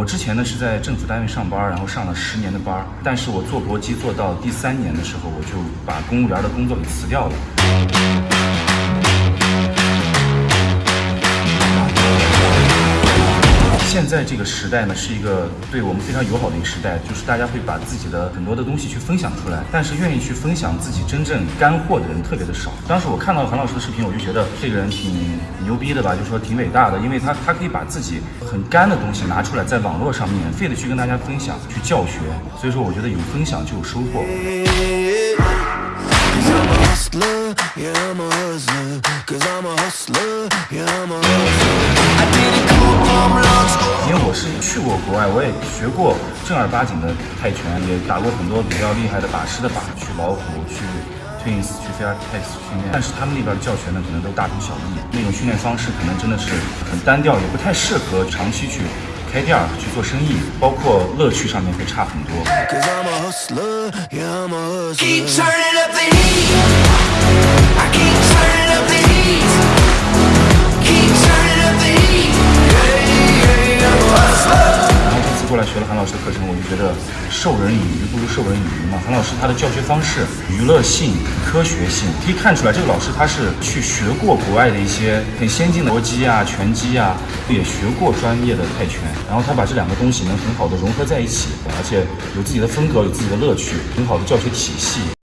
我之前呢是在政府单位上班，然后上了十年的班，但是我做搏击做到第三年的时候，我就把公务员的工作给辞掉了。在这个时代呢，是一个对我们非常友好的一个时代，就是大家会把自己的很多的东西去分享出来，但是愿意去分享自己真正干货的人特别的少。当时我看到韩老师的视频，我就觉得这个人挺牛逼的吧，就说挺伟大的，因为他他可以把自己很干的东西拿出来，在网络上免费的去跟大家分享，去教学。所以说，我觉得有分享就有收获。Yeah, I'm a hustler. Yeah, i'mah 因为我是去过国外，我也学过正儿八经的泰拳，也打过很多比较厉害的把式的靶，去老虎，去 Twins，去 Fair Tex 训练。但是他们那边的教学呢，可能都大同小异，那种训练方式可能真的是很单调，也不太适合长期去开店儿去做生意，包括乐趣上面会差很多。过来学了韩老师的课程，我就觉得授人以鱼不如授人以渔嘛。韩老师他的教学方式娱乐性、科学性，可以看出来这个老师他是去学过国外的一些很先进的搏击啊、拳击啊，也学过专业的泰拳，然后他把这两个东西能很好的融合在一起，而且有自己的风格，有自己的乐趣，很好的教学体系。